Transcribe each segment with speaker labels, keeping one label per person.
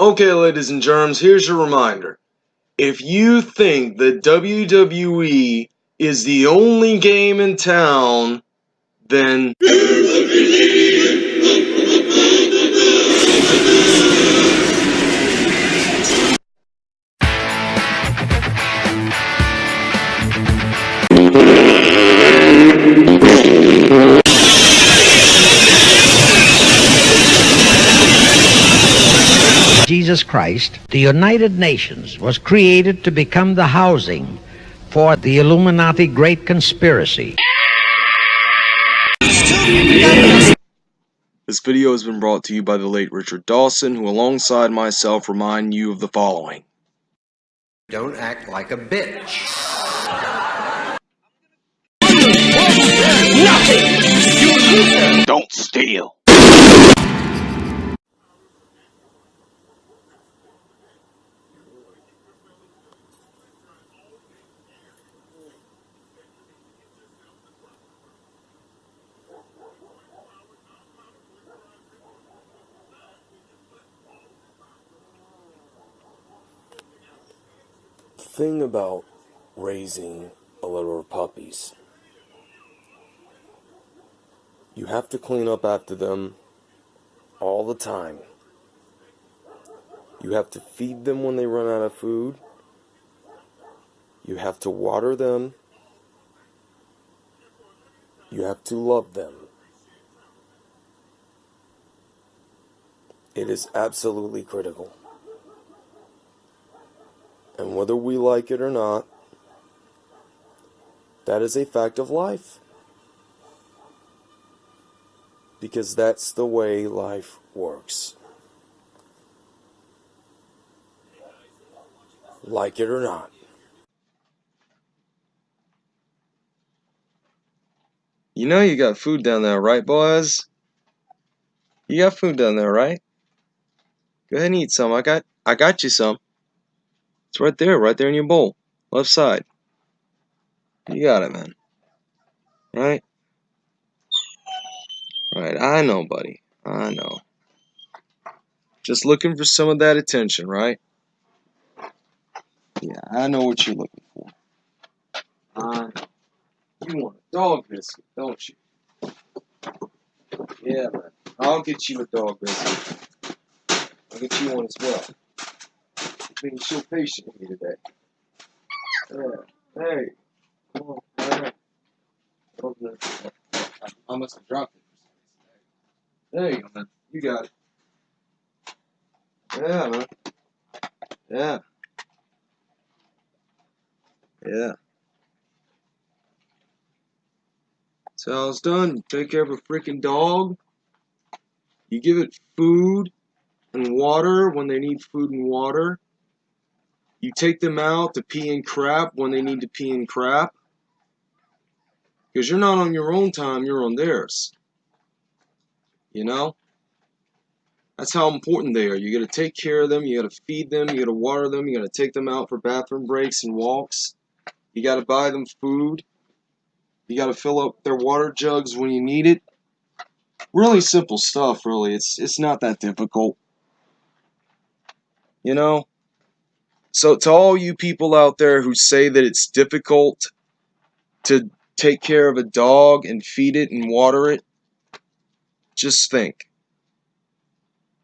Speaker 1: Okay, ladies and germs, here's your reminder. If you think that WWE is the only game in town, then.
Speaker 2: Jesus Christ, the United Nations was created to become the housing for the Illuminati Great Conspiracy.
Speaker 1: This video has been brought to you by the late Richard Dawson, who alongside myself remind you of the following.
Speaker 3: Don't act like a bitch. Nothing.
Speaker 1: Don't steal!
Speaker 4: Thing about raising a litter of puppies, you have to clean up after them all the time. You have to feed them when they run out of food. You have to water them. You have to love them. It is absolutely critical. And whether we like it or not, that is a fact of life. Because that's the way life works. Like it or not.
Speaker 1: You know you got food down there, right, boys? You got food down there, right? Go ahead and eat some. I got I got you some. It's right there, right there in your bowl. Left side. You got it, man. Right? Right, I know, buddy. I know. Just looking for some of that attention, right? Yeah, I know what you're looking for. Uh, you want a dog biscuit, don't you? Yeah, man. I'll get you a dog biscuit. I'll get you one as well being so patient with me today. Yeah. Hey. Come on, man. I must have dropped it There you go, man. You got it. Yeah, man. Yeah. Yeah. So how it's done. Take care of a freaking dog. You give it food and water when they need food and water. You take them out to pee and crap when they need to pee and crap. Because you're not on your own time, you're on theirs. You know? That's how important they are. You got to take care of them, you got to feed them, you got to water them, you got to take them out for bathroom breaks and walks. You got to buy them food. You got to fill up their water jugs when you need it. Really simple stuff, really. It's it's not that difficult. You know? So, to all you people out there who say that it's difficult to take care of a dog and feed it and water it, just think.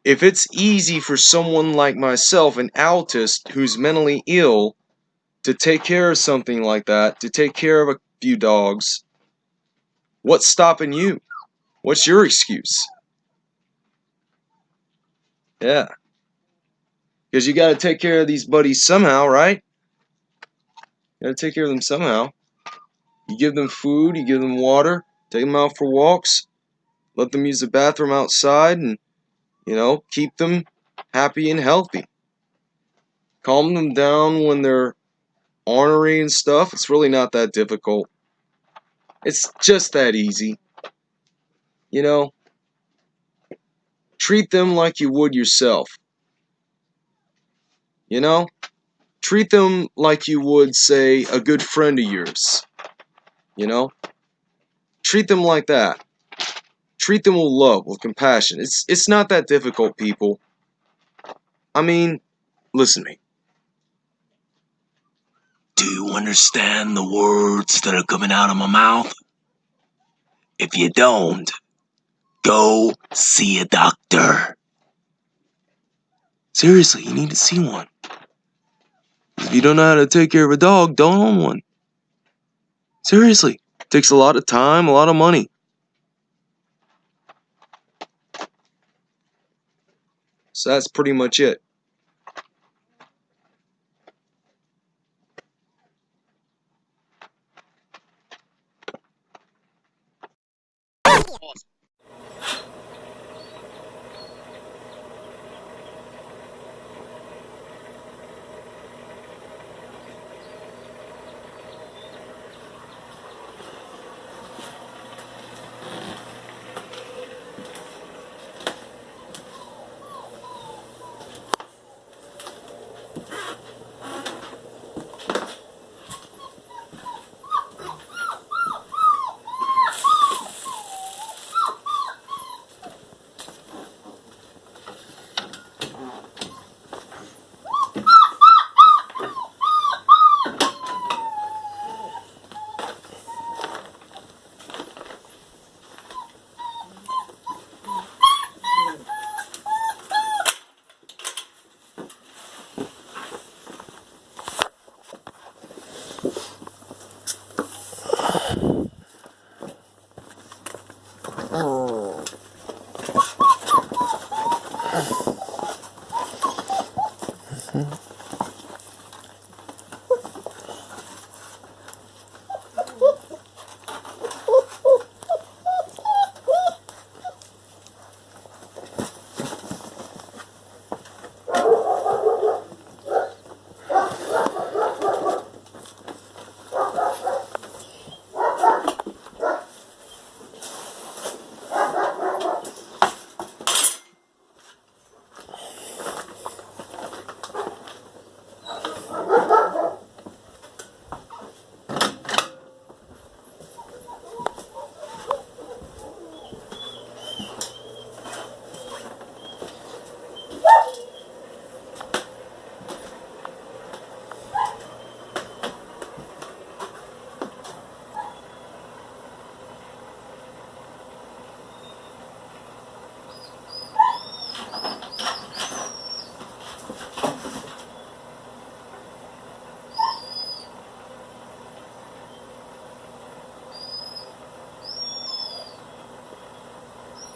Speaker 1: If it's easy for someone like myself, an autist who's mentally ill, to take care of something like that, to take care of a few dogs, what's stopping you? What's your excuse? Yeah. Because you got to take care of these buddies somehow, right? You got to take care of them somehow. You give them food, you give them water, take them out for walks, let them use the bathroom outside, and, you know, keep them happy and healthy. Calm them down when they're ornery and stuff. It's really not that difficult. It's just that easy. You know, treat them like you would yourself. You know? Treat them like you would, say, a good friend of yours. You know? Treat them like that. Treat them with love, with compassion. It's it's not that difficult, people.
Speaker 5: I mean, listen to me.
Speaker 6: Do you understand the words that are coming out of my mouth? If you don't, go see a doctor.
Speaker 5: Seriously, you need to see one. You don't know how to take care of a dog, don't own one. Seriously, it takes a lot of time, a lot of money. So that's pretty much it.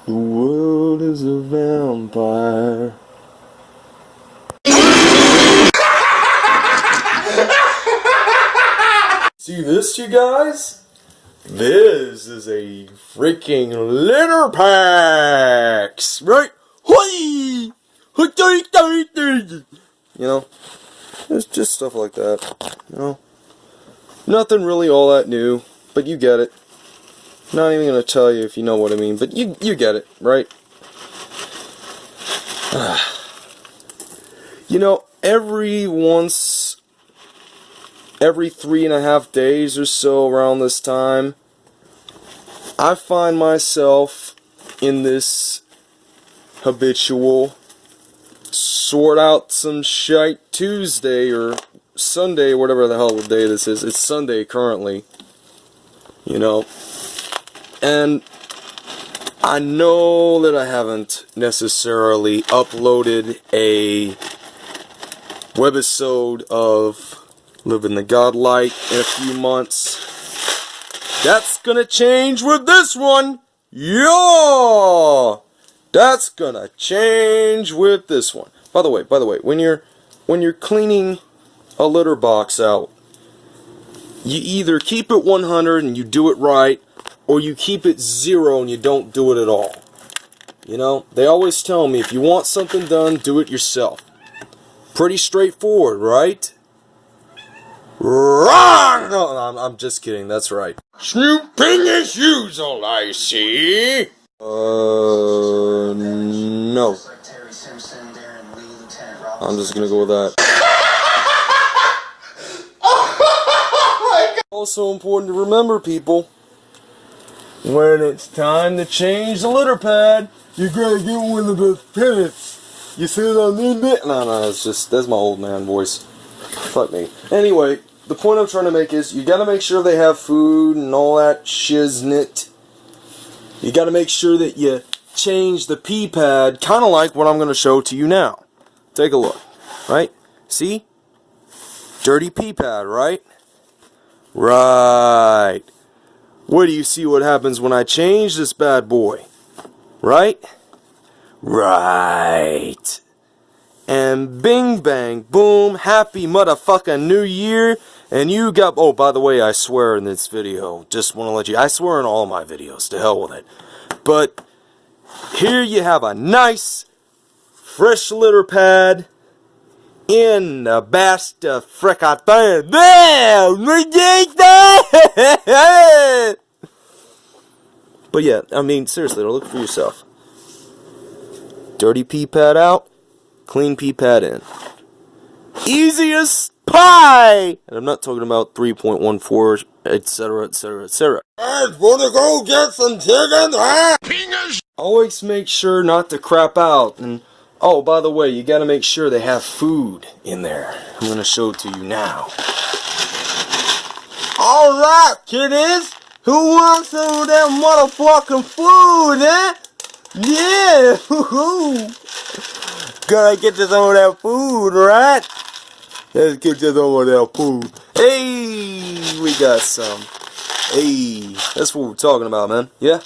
Speaker 1: The world is a vampire. See this, you guys? This is a freaking litter packs, right? You know, it's just stuff like that. You know, nothing really all that new, but you get it. Not even gonna tell you if you know what I mean, but you you get it, right? you know, every once every three and a half days or so around this time, I find myself in this habitual sort out some shite Tuesday or Sunday, whatever the hell the day this is. It's Sunday currently. You know. And I know that I haven't necessarily uploaded a webisode of Living the God Life in a few months. That's gonna change with this one! Yeah! That's gonna change with this one. By the way, by the way, when you're when you're cleaning a litter box out, you either keep it 100 and you do it right, or you keep it zero and you don't do it at all. You know, they always tell me if you want something done, do it yourself. Pretty straightforward, right? Wrong! No, I'm, I'm just kidding, that's right. Snooping is usual, I see. Uh, no. I'm just gonna go with that. Also important to remember, people. When it's time to change the litter pad, you gotta get one of those pellets.
Speaker 7: You see what I mean? bit? No, no, it's just that's my old man voice. Fuck me. Anyway, the point I'm trying to make is you gotta make sure they have food and all that shiznit. You gotta make sure that you change the pee pad, kind of like what I'm gonna show to you now. Take a look, right? See? Dirty pee pad, right? Right. Where do you see what happens when I change this bad boy? Right? Right. And bing bang boom, happy motherfucking new year. And you got, oh, by the way, I swear in this video, just want to let you, I swear in all my videos, to hell with it. But here you have a nice, fresh litter pad in the best of frickin' There! But yeah, I mean, seriously, look for yourself. Dirty pee pad out, clean pee pad in. Easiest pie! And I'm not talking about 3.14, etc., etc., etc. I wanna go get some chicken, ah! huh? Always make sure not to crap out. And, oh, by the way, you gotta make sure they have food in there. I'm gonna show it to you now. Alright, kiddies! Who wants some of that motherfucking food, eh? Yeah! Gotta get to some of that food, right? Let's get to some of that food. Hey! We got some. Hey! That's what we're talking about, man. Yeah?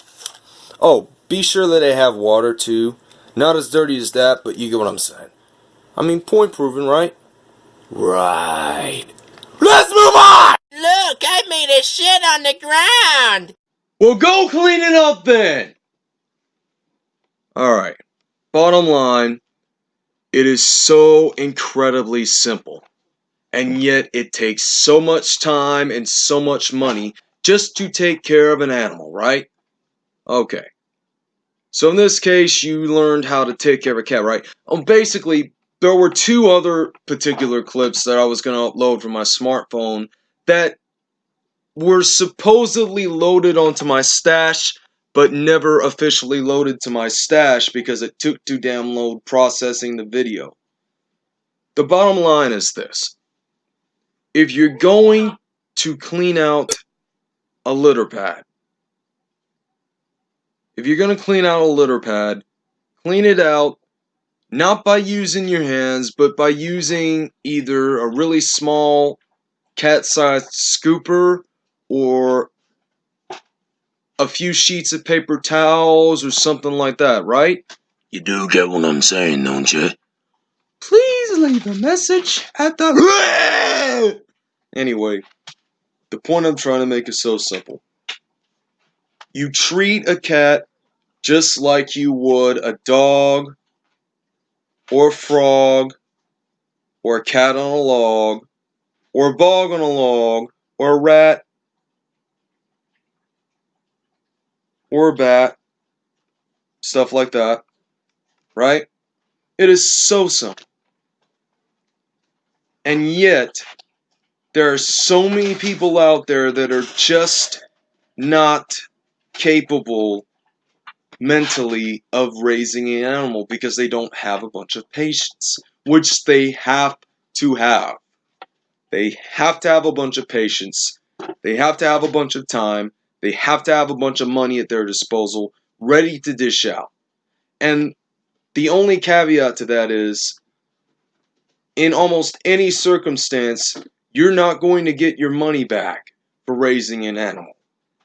Speaker 7: Oh, be sure that they have water, too. Not as dirty as that, but you get what I'm saying. I mean, point proven, right? Right. Let's move on!
Speaker 6: Look, I made a shit on the ground.
Speaker 1: Well, go clean it up then! Alright. Bottom line, it is so incredibly simple. And yet it takes so much time and so much money just to take care of an animal, right? Okay. So in this case, you learned how to take care of a cat, right? Um, basically, there were two other particular clips that I was going to upload from my smartphone that were supposedly loaded onto my stash, but never officially loaded to my stash because it took too damn long processing the video. The bottom line is this. If you're going to clean out a litter pad, if you're going to clean out a litter pad, clean it out not by using your hands, but by using either a really small cat-sized scooper or a few sheets of paper towels or something like that, right?
Speaker 8: You do get what I'm saying, don't you?
Speaker 1: Please leave a message at the... anyway, the point I'm trying to make is so simple. You treat a cat just like you would a dog or a frog or a cat on a log or a bog on a log or a rat or a bat, stuff like that, right? It is so simple. And yet, there are so many people out there that are just not capable mentally of raising an animal because they don't have a bunch of patience, which they have to have. They have to have a bunch of patience. They have to have a bunch of time. They have to have a bunch of money at their disposal, ready to dish out. And the only caveat to that is, in almost any circumstance, you're not going to get your money back for raising an animal.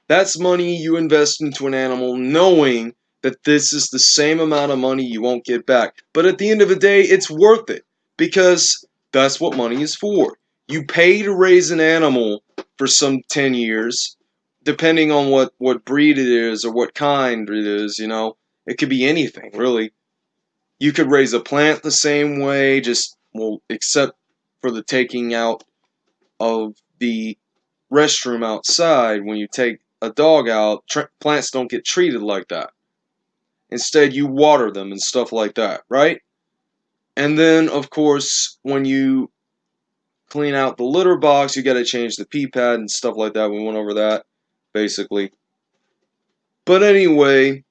Speaker 1: That's money you invest into an animal knowing that this is the same amount of money you won't get back. But at the end of the day, it's worth it because that's what money is for. You pay to raise an animal for some 10 years, depending on what, what breed it is or what kind it is, you know. It could be anything, really. You could raise a plant the same way, just, well, except for the taking out of the restroom outside when you take a dog out, plants don't get treated like that. Instead, you water them and stuff like that, right? And then, of course, when you clean out the litter box, you got to change the pee pad and stuff like that. We went over that, basically. But anyway,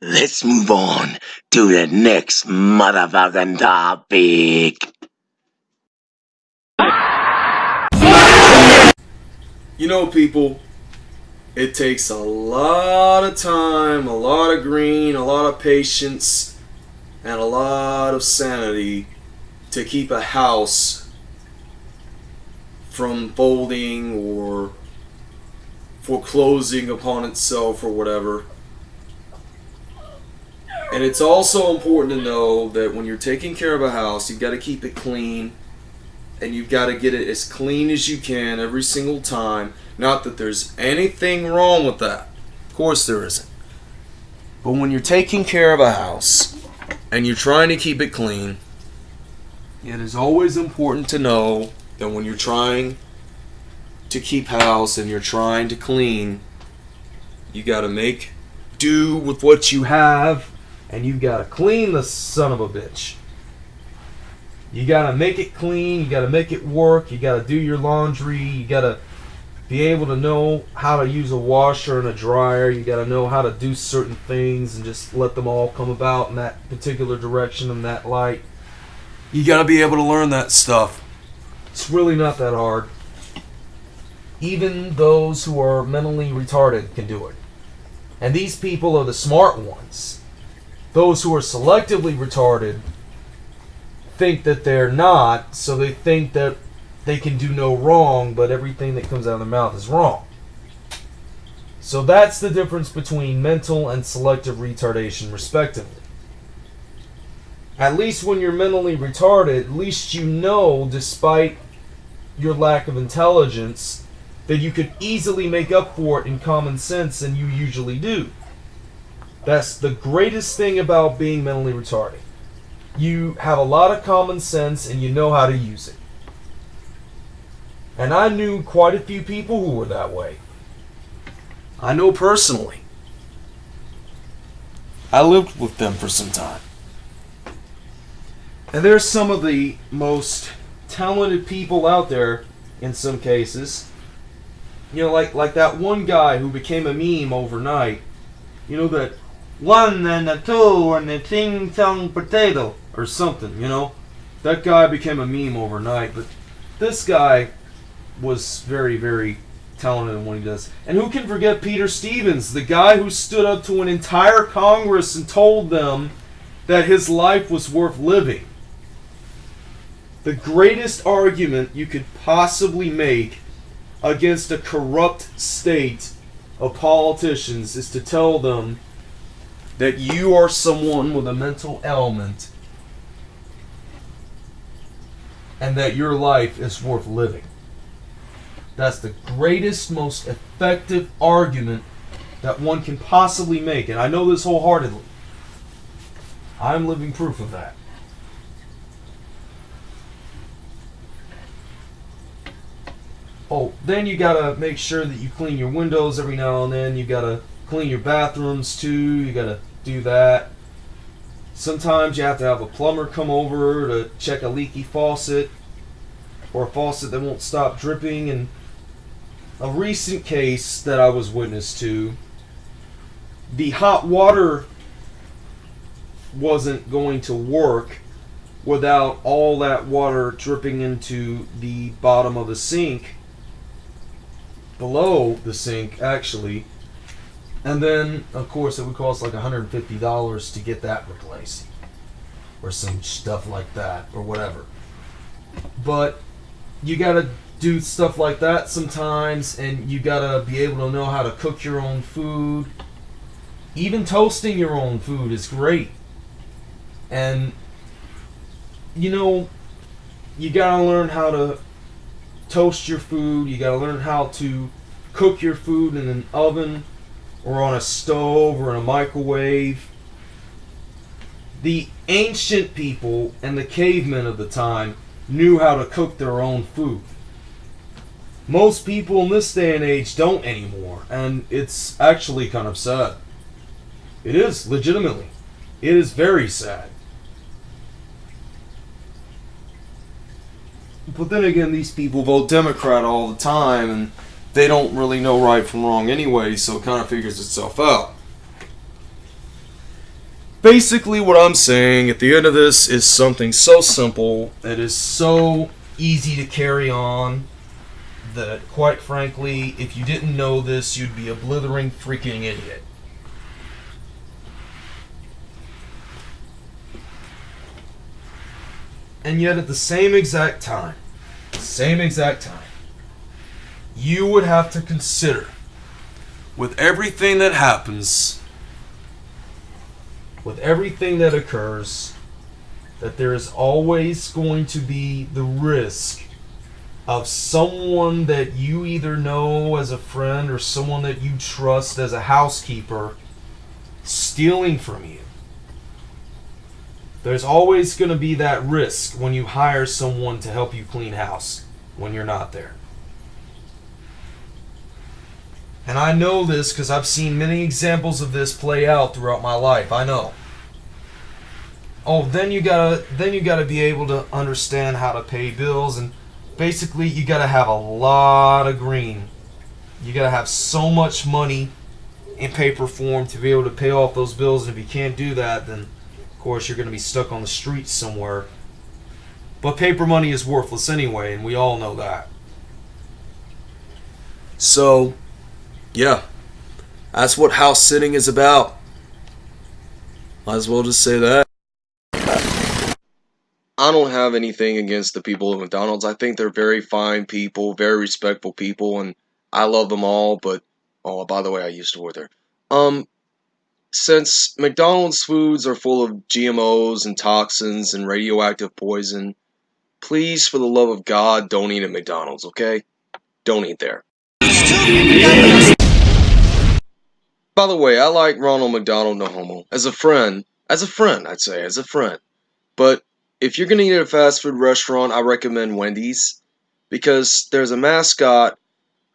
Speaker 6: let's move on to the next motherfucking topic.
Speaker 1: You know, people, it takes a lot of time, a lot of green, a lot of patience, and a lot of sanity to keep a house from folding or foreclosing upon itself or whatever. And it's also important to know that when you're taking care of a house, you've got to keep it clean and you've got to get it as clean as you can every single time. Not that there's anything wrong with that. Of course there isn't. But when you're taking care of a house and you're trying to keep it clean, it is always important to know that when you're trying to keep house and you're trying to clean, you got to make do with what you have and you got to clean the son of a bitch. You gotta make it clean. You gotta make it work. You gotta do your laundry. You gotta be able to know how to use a washer and a dryer. You gotta know how to do certain things and just let them all come about in that particular direction and that light. You gotta be able to learn that stuff. It's really not that hard. Even those who are mentally retarded can do it. And these people are the smart ones. Those who are selectively retarded think that they're not, so they think that they can do no wrong, but everything that comes out of their mouth is wrong. So that's the difference between mental and selective retardation, respectively. At least when you're mentally retarded, at least you know, despite your lack of intelligence, that you could easily make up for it in common sense, and you usually do. That's the greatest thing about being mentally retarded you have a lot of common sense and you know how to use it. And I knew quite a few people who were that way. I know personally. I lived with them for some time. And there's some of the most talented people out there in some cases. You know, like like that one guy who became a meme overnight. You know that one and a two and a ting tong potato or something, you know. That guy became a meme overnight, but this guy was very, very talented in what he does. And who can forget Peter Stevens, the guy who stood up to an entire Congress and told them that his life was worth living? The greatest argument you could possibly make against a corrupt state of politicians is to tell them that you are someone with a mental ailment and that your life is worth living. That's the greatest, most effective argument that one can possibly make. And I know this wholeheartedly. I'm living proof of that. Oh, then you gotta make sure that you clean your windows every now and then. You gotta clean your bathrooms too. You gotta do that. Sometimes you have to have a plumber come over to check a leaky faucet or a faucet that won't stop dripping. And a recent case that I was witness to, the hot water wasn't going to work without all that water dripping into the bottom of the sink, below the sink actually. And then, of course, it would cost like $150 to get that replaced. Or some stuff like that, or whatever. But you gotta do stuff like that sometimes, and you gotta be able to know how to cook your own food. Even toasting your own food is great. And, you know, you gotta learn how to toast your food, you gotta learn how to cook your food in an oven or on a stove or in a microwave. The ancient people and the cavemen of the time knew how to cook their own food. Most people in this day and age don't anymore, and it's actually kind of sad. It is, legitimately. It is very sad. But then again, these people vote Democrat all the time, and they don't really know right from wrong anyway, so it kind of figures itself out. basically what I'm saying at the end of this is something so simple. It is so easy to carry on that, quite frankly, if you didn't know this, you'd be a blithering freaking idiot. And yet, at the same exact time, same exact time, you would have to consider with everything that happens, with everything that occurs, that there is always going to be the risk of someone that you either know as a friend or someone that you trust as a housekeeper stealing from you. There's always going to be that risk when you hire someone to help you clean house when you're not there. And I know this because I've seen many examples of this play out throughout my life. I know. Oh, then you gotta then you gotta be able to understand how to pay bills and basically you gotta have a lot of green. You gotta have so much money in paper form to be able to pay off those bills. And if you can't do that, then of course you're gonna be stuck on the streets somewhere. But paper money is worthless anyway, and we all know that. So, yeah, that's what house sitting is about. Might as well just say that. I don't have anything against the people of McDonald's. I think they're very fine people, very respectful people, and I love them all. But oh, by the way, I used to work there. Um, since McDonald's foods are full of GMOs and toxins and radioactive poison, please, for the love of God, don't eat at McDonald's. Okay, don't eat there. By the way, I like Ronald McDonald No Homo as a friend. As a friend, I'd say, as a friend. But if you're gonna eat at a fast food restaurant, I recommend Wendy's because there's a mascot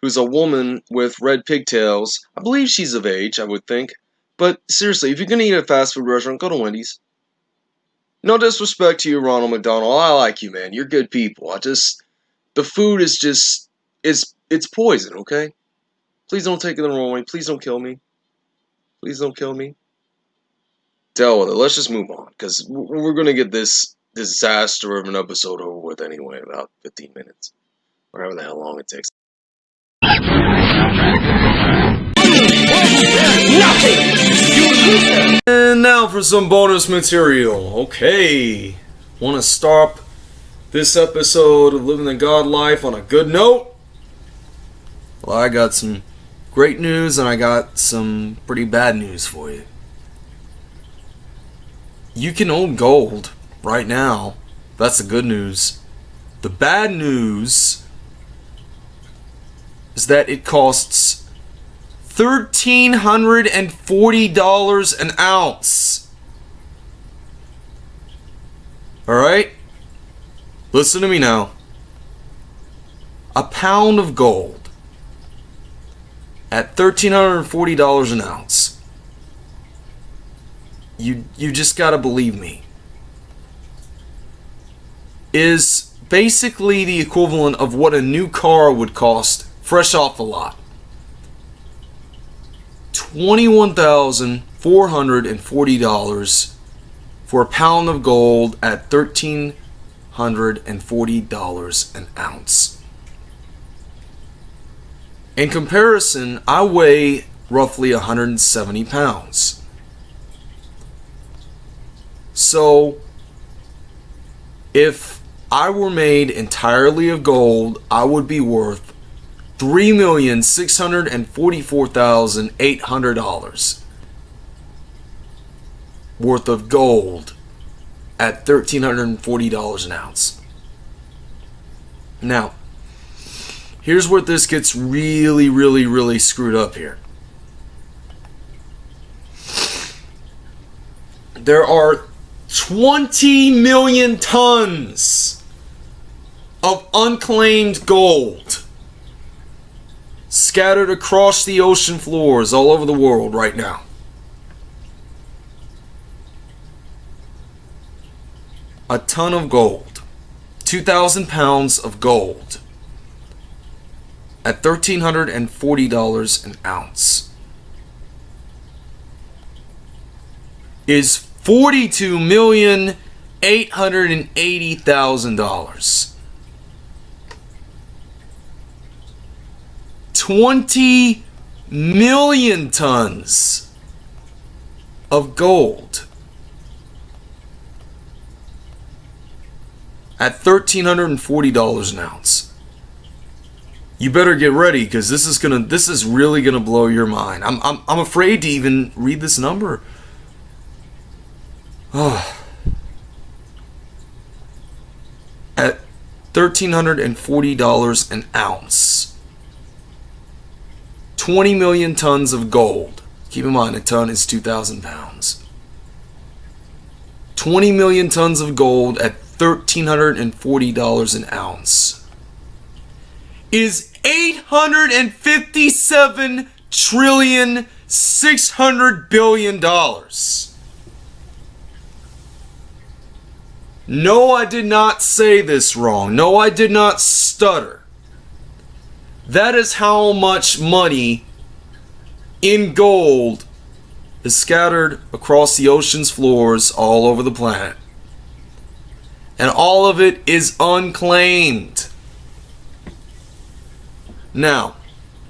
Speaker 1: who's a woman with red pigtails. I believe she's of age, I would think. But seriously, if you're gonna eat at a fast food restaurant, go to Wendy's. No disrespect to you, Ronald McDonald. I like you, man. You're good people. I just the food is just it's it's poison, okay? Please don't take it the wrong way. Please don't kill me. Please don't kill me. Deal with it. Let's just move on because we're gonna get this disaster of an episode over with anyway. About 15 minutes, whatever the hell long it takes. And now for some bonus material. Okay, want to stop this episode of Living the God Life on a good note? Well, I got some great news and I got some pretty bad news for you. You can own gold right now. That's the good news. The bad news is that it costs $1,340 an ounce. Alright? Listen to me now. A pound of gold at $1,340 an ounce. You, you just gotta believe me. Is basically the equivalent of what a new car would cost fresh off the lot. $21,440 for a pound of gold at $1,340 an ounce. In comparison, I weigh roughly 170 pounds. So, if I were made entirely of gold, I would be worth $3,644,800 worth of gold at $1,340 an ounce. Now, here's where this gets really, really, really screwed up here. There are 20 million tons of unclaimed gold scattered across the ocean floors all over the world right now. A ton of gold. 2,000 pounds of gold at $1,340 an ounce is Forty-two million eight hundred and eighty thousand dollars. Twenty million tons of gold at $1340 an ounce. You better get ready because this is gonna this is really gonna blow your mind. I'm I'm I'm afraid to even read this number. Oh. At $1,340 an ounce. 20 million tons of gold. Keep in mind, a ton is 2,000 pounds. 20 million tons of gold at $1,340 an ounce is 857 trillion 600 billion dollars. No, I did not say this wrong. No, I did not stutter. That is how much money in gold is scattered across the ocean's floors all over the planet. And all of it is unclaimed. Now,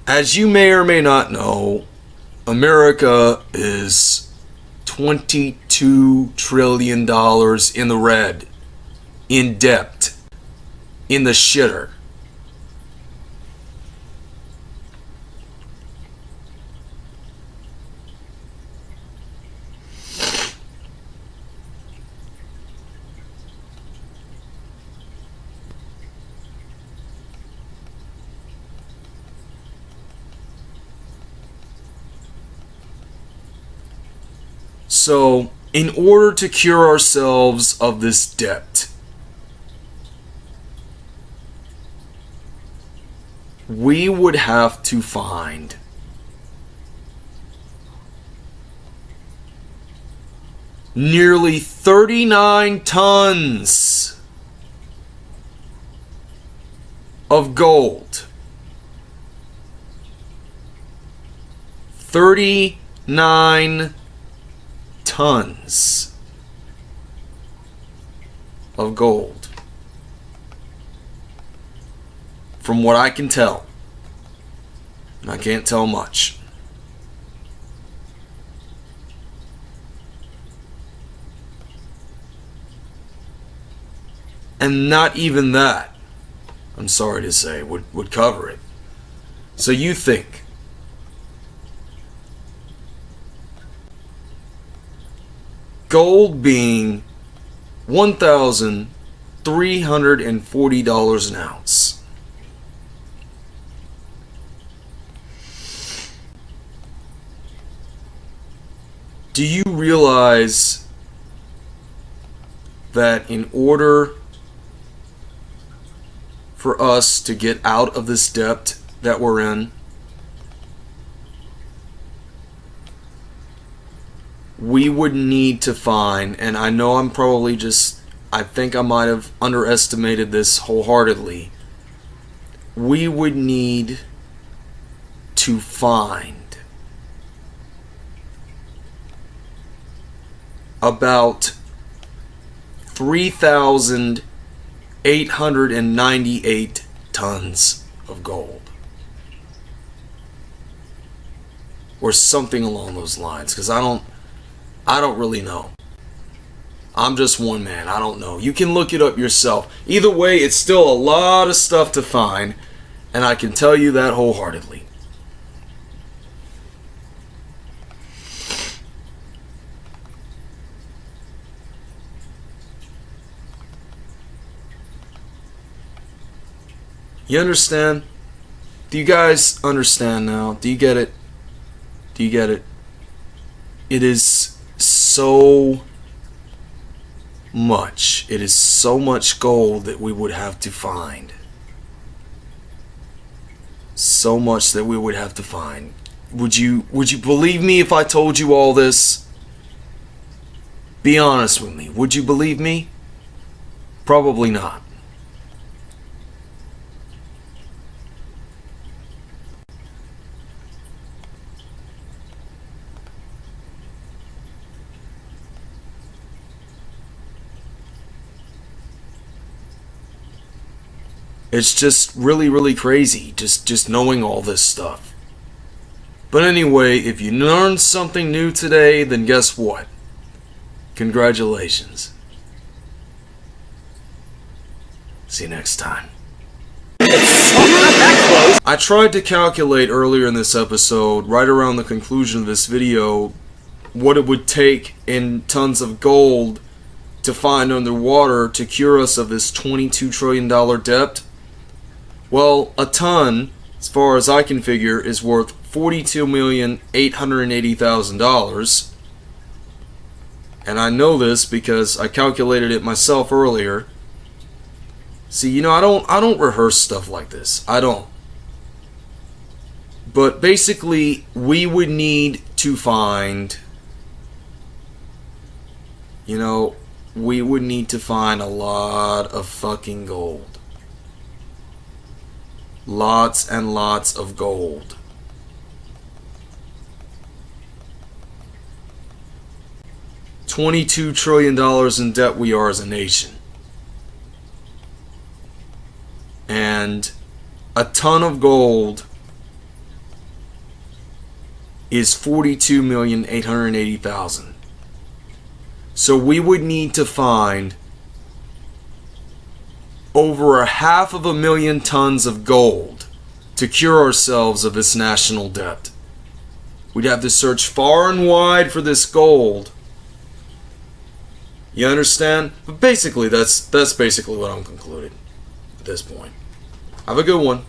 Speaker 1: as you may or may not know, America is $22 trillion in the red, in debt, in the shitter. So, in order to cure ourselves of this debt, we would have to find nearly 39 tons of gold. 39 tons of gold. From what I can tell, and I can't tell much. And not even that, I'm sorry to say, would, would cover it. So you think gold being $1,340 an ounce. Do you realize that in order for us to get out of this debt that we're in, we would need to find, and I know I'm probably just, I think I might have underestimated this wholeheartedly. We would need to find about 3,898 tons of gold. Or something along those lines, because I don't. I don't really know. I'm just one man. I don't know. You can look it up yourself. Either way, it's still a lot of stuff to find, and I can tell you that wholeheartedly. You understand? Do you guys understand now? Do you get it? Do you get it? It is so much. It is so much gold that we would have to find. So much that we would have to find. Would you would you believe me if I told you all this? Be honest with me. Would you believe me? Probably not. It's just really, really crazy. Just, just knowing all this stuff. But anyway, if you learned something new today, then guess what? Congratulations. See you next time. I tried to calculate earlier in this episode, right around the conclusion of this video, what it would take in tons of gold to find underwater to cure us of this $22 trillion debt. Well, a ton, as far as I can figure, is worth $42,880,000. And I know this because I calculated it myself earlier. See, you know, I don't I don't rehearse stuff like this. I don't. But basically, we would need to find you know, we would need to find a lot of fucking gold. Lots and lots of gold. $22 trillion in debt we are as a nation. And a ton of gold is 42,880,000. So we would need to find over a half of a million tons of gold to cure ourselves of this national debt. We'd have to search far and wide for this gold. You understand? But basically that's that's basically what I'm concluding at this point. Have a good one.